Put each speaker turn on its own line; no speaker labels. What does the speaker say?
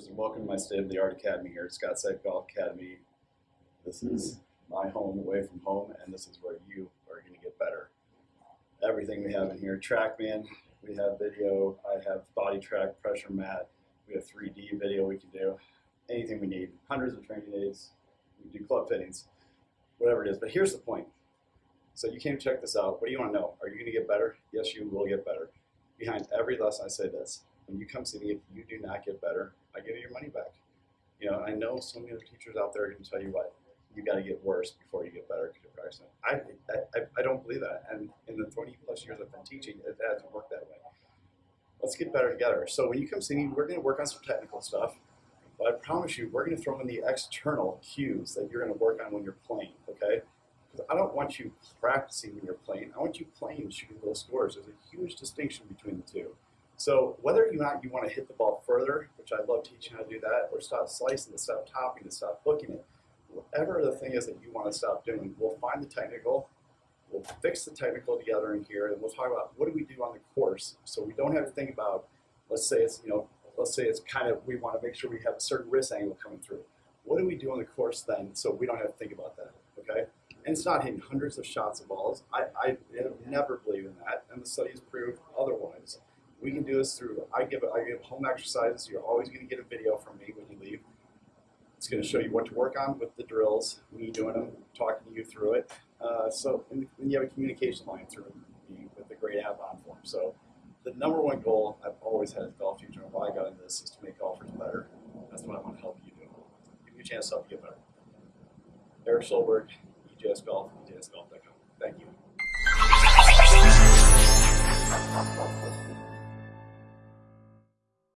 First, welcome to my state-of-the-art academy here at Scottside Golf Academy. This hmm. is my home away from home, and this is where you are going to get better. Everything we have in here, TrackMan, we have video, I have BodiTrak, pressure mat, we have 3D video we can do, anything we need, hundreds of training aids, we do club fittings, whatever it is. But here's the point. So you came to check this out. What do you want to know? Are you going to get better? Yes, you will get better. Behind every lesson, I say this. When you come see me, if you do not get better, I give you your money back. You know, I know so many other teachers out there can tell you what, you got to get worse before you get better because you're practicing. I, I, I don't believe that. And in the 20 plus years I've been teaching, it hasn't worked that way. Let's get better together. So when you come see me, we're going to work on some technical stuff. But I promise you, we're going to throw in the external cues that you're going to work on when you're playing, okay? Because I don't want you practicing when you're playing. I want you playing shooting low scores. There's a huge distinction between the two. So whether or not you want to hit the ball further, which I love teaching how to do that, or stop slicing it, stop topping it, stop hooking it, whatever the thing is that you want to stop doing, we'll find the technical, we'll fix the technical together in here, and we'll talk about what do we do on the course. So we don't have to think about, let's say it's, you know, let's say it's kind of, we want to make sure we have a certain wrist angle coming through. What do we do on the course then so we don't have to think about that, okay? And it's not hitting hundreds of shots of balls. I, I never believe in that, and the studies prove otherwise. We can do this through, I give, I give home exercises. You're always going to get a video from me when you leave. It's going to show you what to work on with the drills, me doing them, talking to you through it. Uh, so, and, and you have a communication line through me with the great app OnForm. So, the number one goal I've always had as golf teacher and why I got into this is to make golfers better. That's what I want to help you do. Give you a chance to help you get better. Eric Solberg, EJS golf, EJS Golf.